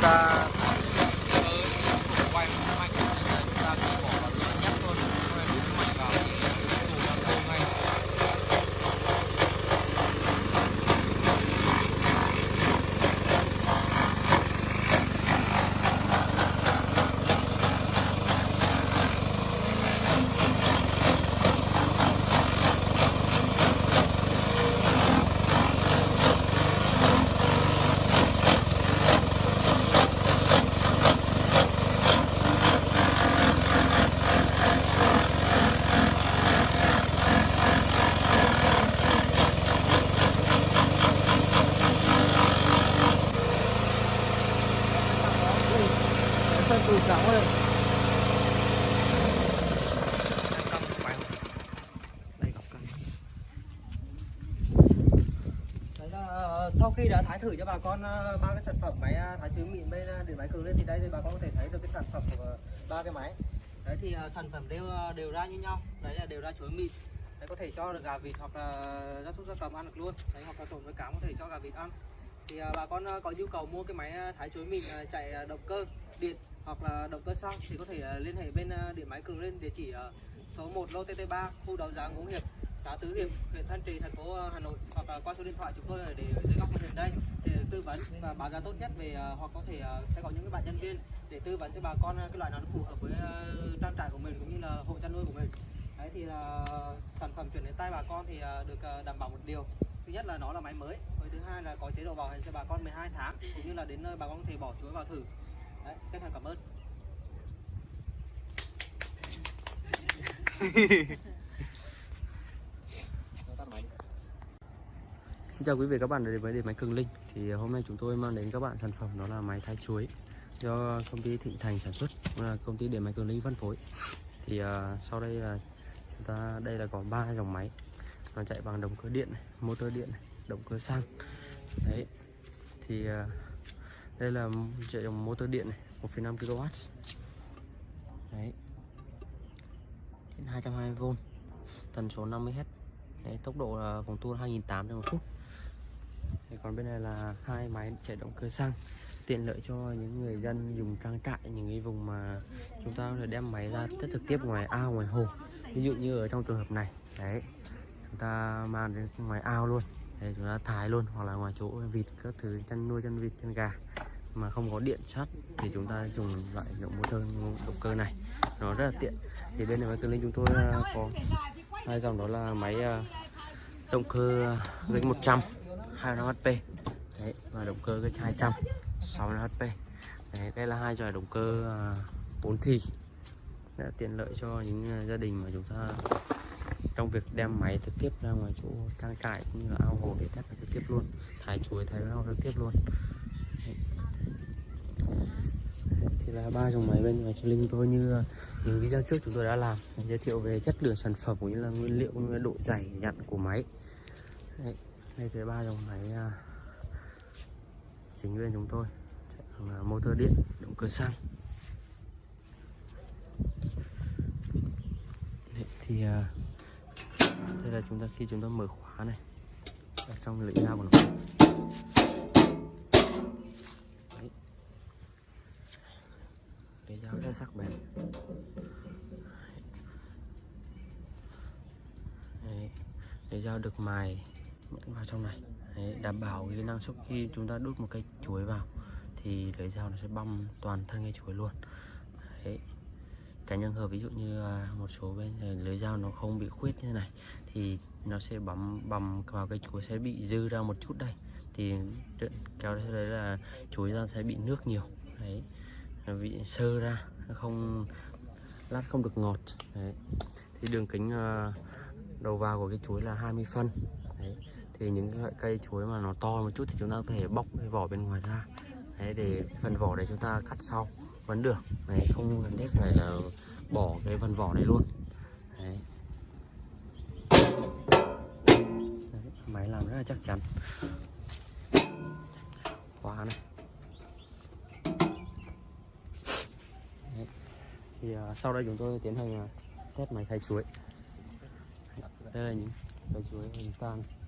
tá từ cổng đây ờ, sau khi đã thái thử cho bà con ờ, ba cái sản phẩm máy ờ, thái trứng mịn bên điện máy cường lên thì đây thì bà con có thể thấy được cái sản phẩm của ba cái máy. Đấy thì sản phẩm đều đều ra như nhau. Đấy là đều ra chuối mịn. Đấy, có thể cho được gà vịt hoặc là gia súc gia cầm ăn được luôn. Đấy, hoặc là trộn với cám có thể cho gà vịt ăn. Thì bà con có nhu cầu mua cái máy thái chuối mịn chạy động cơ, điện hoặc là động cơ xăng thì có thể ờ, liên hệ bên ờ, điện máy cường lên địa chỉ số 1 lô TT3 khu đấu giá Ngũ Hiệp, xã Tứ Hiệp, huyện Thanh Trì, thành phố ờ, Hà Nội, hoặc là qua số điện thoại chúng tôi để dưới góc màn hình đây để tư vấn và báo giá tốt nhất về hoặc có thể sẽ có những cái bạn nhân viên để tư vấn cho bà con cái loại nào nó phù hợp với trang trại của mình cũng như là hộ chăn nuôi của mình. Đấy thì là sản phẩm chuyển đến tay bà con thì được đảm bảo một điều. Thứ nhất là nó là máy mới, với thứ hai là có chế độ bảo hành cho bà con 12 tháng cũng như là đến nơi bà con có thể bỏ chuối vào thử đấy chân thành cảm ơn. Xin chào quý vị các bạn đến với điện máy Cường Linh. Thì hôm nay chúng tôi mang đến các bạn sản phẩm đó là máy thái chuối do công ty Thịnh Thành sản xuất cũng là công ty điện máy Cường Linh phân phối. Thì uh, sau đây là chúng ta đây là có ba dòng máy. Nó chạy bằng động cơ điện motor điện động cơ xăng. Đấy. Thì uh, đây là chạy dòng motor điện này 1,5 kW đấy. 220V tần số 50Hz đấy, tốc độ là vòng tua 2.800 một phút. Thì còn bên này là hai máy chạy động cơ xăng tiện lợi cho những người dân dùng trang trại những cái vùng mà chúng ta có thể đem máy ra tất trực tiếp ngoài ao ngoài hồ. Ví dụ như ở trong trường hợp này đấy chúng ta mang đến ngoài ao luôn để chúng ta thái luôn hoặc là ngoài chỗ vịt các thứ chăn nuôi chăn vịt chăn gà mà không có điện sắt thì chúng ta dùng loại động motor động cơ này. Nó rất là tiện. Thì bên này máy cường linh chúng tôi ờ, có hai dòng đó là máy ờ, động cơ gánh 100 25 HP đấy và động cơ cái 200 65 HP đấy, đây là hai loại động cơ ờ, 4 thì. Đã tiện lợi cho những gia đình mà chúng ta trong việc đem máy trực tiếp ra ngoài chỗ trang trại cũng như là ao hồ để test trực tiếp luôn. Thái chuối thái rau trực tiếp luôn đấy thì là ba dòng máy bên ngoài linh tôi như những video trước chúng tôi đã làm giới thiệu về chất lượng sản phẩm cũng như là nguyên liệu cũng như là độ dày dặn của máy. Đây đây là ba dòng máy à, chính bên chúng tôi. Chạy bằng motor điện động cơ xăng. Đây, thì à, đây là chúng ta khi chúng ta mở khóa này ở trong lưỡi dao của nó Đấy lưỡi dao rất sắc bén. Đấy. lưỡi dao được mài nhẫn vào trong này. Đấy, đảm bảo cái năng suất khi chúng ta đút một cây chuối vào thì lưỡi dao nó sẽ băm toàn thân cây chuối luôn. Đấy. tránh trường hợp ví dụ như một số bên lưỡi dao nó không bị khuyết như thế này thì nó sẽ bấm bầm vào cây chuối sẽ bị dư ra một chút đây. Thì kéo đấy là chuối ra sẽ bị nước nhiều. Đấy vị sơ ra, không, lát không được ngọt. Đấy. thì đường kính ờ, đầu vào của cái chuối là 20 phân. Đấy. Thì những loại cây chuối mà nó to một chút thì chúng ta có thể bóc cái vỏ bên ngoài ra. Đấy, để phần vỏ đấy chúng ta cắt sau, vẫn được. Đấy, không cần thiết phải là bỏ cái phần vỏ này luôn. Đấy. đấy, máy làm rất là chắc chắn. Khóa này đấy thì uh, sau đây chúng tôi tiến hành uh, test máy thái chuối. Đây là những cây chuối hình tan. này